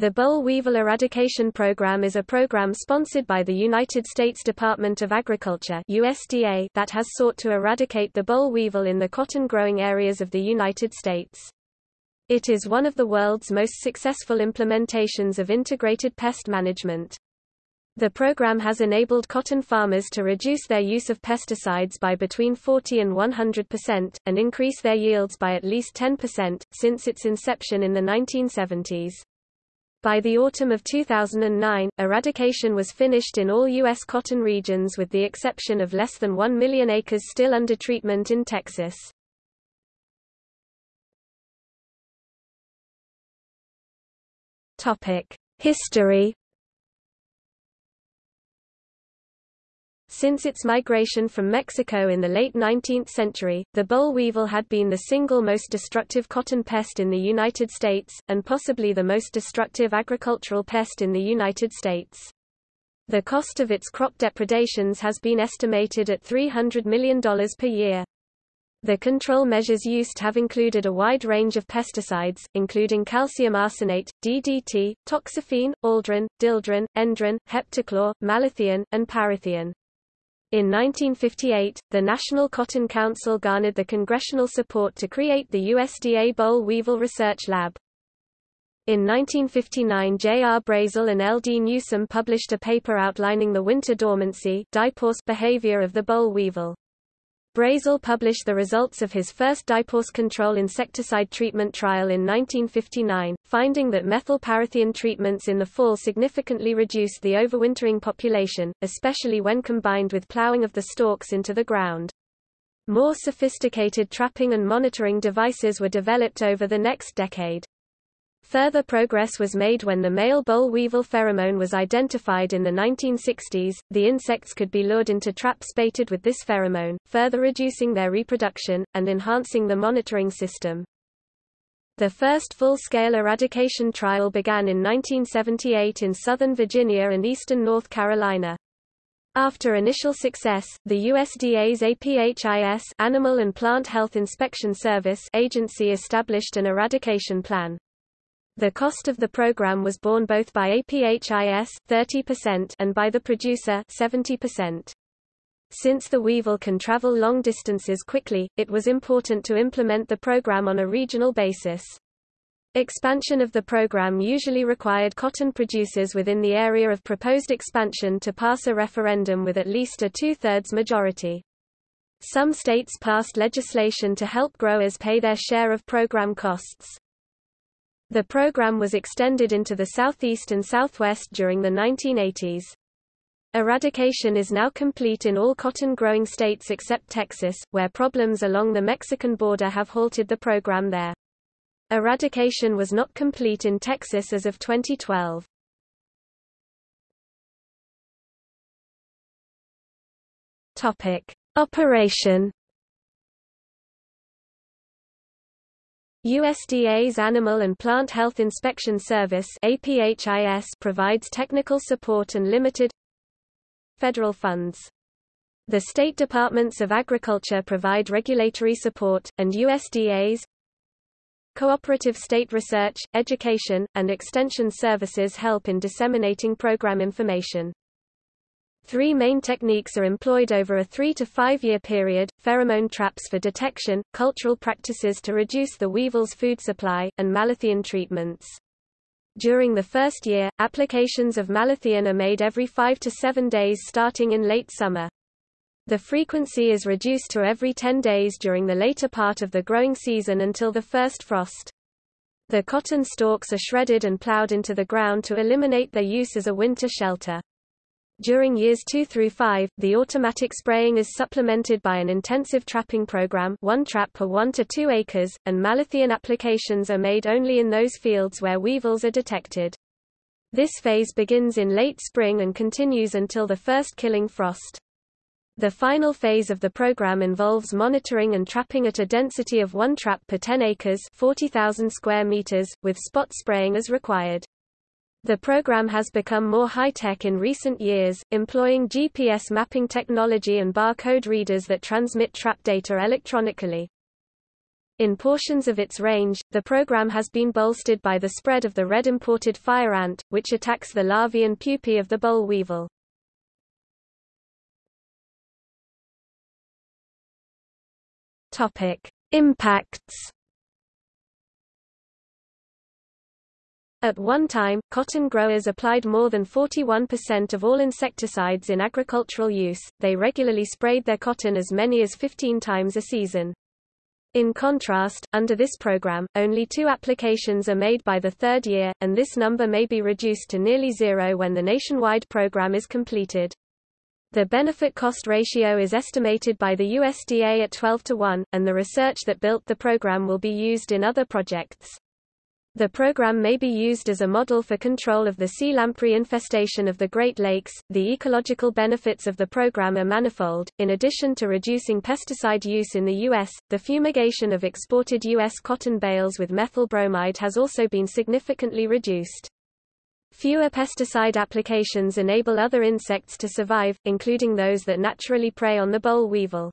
The boll weevil eradication program is a program sponsored by the United States Department of Agriculture USDA that has sought to eradicate the boll weevil in the cotton-growing areas of the United States. It is one of the world's most successful implementations of integrated pest management. The program has enabled cotton farmers to reduce their use of pesticides by between 40 and 100%, and increase their yields by at least 10%, since its inception in the 1970s. By the autumn of 2009, eradication was finished in all U.S. cotton regions with the exception of less than 1 million acres still under treatment in Texas. History Since its migration from Mexico in the late 19th century, the boll weevil had been the single most destructive cotton pest in the United States, and possibly the most destructive agricultural pest in the United States. The cost of its crop depredations has been estimated at $300 million per year. The control measures used have included a wide range of pesticides, including calcium arsenate, DDT, toxaphene, aldrin, dieldrin, endrin, heptachlor, malathion, and parathion. In 1958, the National Cotton Council garnered the congressional support to create the USDA boll weevil research lab. In 1959 J. R. Brazzel and L. D. Newsom published a paper outlining the winter dormancy behavior of the boll weevil. Brazzel published the results of his first diapause control insecticide treatment trial in 1959, finding that methylparathion treatments in the fall significantly reduced the overwintering population, especially when combined with plowing of the stalks into the ground. More sophisticated trapping and monitoring devices were developed over the next decade. Further progress was made when the male boll weevil pheromone was identified in the 1960s. The insects could be lured into traps baited with this pheromone, further reducing their reproduction, and enhancing the monitoring system. The first full-scale eradication trial began in 1978 in southern Virginia and eastern North Carolina. After initial success, the USDA's APHIS Animal and Plant Health Inspection Service agency established an eradication plan. The cost of the program was borne both by APHIS 30% and by the producer 70%. Since the weevil can travel long distances quickly, it was important to implement the program on a regional basis. Expansion of the program usually required cotton producers within the area of proposed expansion to pass a referendum with at least a two-thirds majority. Some states passed legislation to help growers pay their share of program costs. The program was extended into the southeast and southwest during the 1980s. Eradication is now complete in all cotton-growing states except Texas, where problems along the Mexican border have halted the program there. Eradication was not complete in Texas as of 2012. Topic: Operation USDA's Animal and Plant Health Inspection Service provides technical support and limited federal funds. The state departments of agriculture provide regulatory support, and USDA's cooperative state research, education, and extension services help in disseminating program information. Three main techniques are employed over a three to five year period, pheromone traps for detection, cultural practices to reduce the weevil's food supply, and malathion treatments. During the first year, applications of malathion are made every five to seven days starting in late summer. The frequency is reduced to every 10 days during the later part of the growing season until the first frost. The cotton stalks are shredded and plowed into the ground to eliminate their use as a winter shelter. During years 2 through 5, the automatic spraying is supplemented by an intensive trapping program one trap per 1 to 2 acres, and malathion applications are made only in those fields where weevils are detected. This phase begins in late spring and continues until the first killing frost. The final phase of the program involves monitoring and trapping at a density of one trap per 10 acres 40,000 square meters, with spot spraying as required. The program has become more high-tech in recent years, employing GPS mapping technology and barcode readers that transmit trap data electronically. In portions of its range, the program has been bolstered by the spread of the red imported fire ant, which attacks the larvae and pupae of the boll weevil. Topic: Impacts. At one time, cotton growers applied more than 41% of all insecticides in agricultural use, they regularly sprayed their cotton as many as 15 times a season. In contrast, under this program, only two applications are made by the third year, and this number may be reduced to nearly zero when the nationwide program is completed. The benefit-cost ratio is estimated by the USDA at 12 to 1, and the research that built the program will be used in other projects. The program may be used as a model for control of the sea lamprey infestation of the Great Lakes. The ecological benefits of the program are manifold. In addition to reducing pesticide use in the U.S., the fumigation of exported U.S. cotton bales with methyl bromide has also been significantly reduced. Fewer pesticide applications enable other insects to survive, including those that naturally prey on the boll weevil.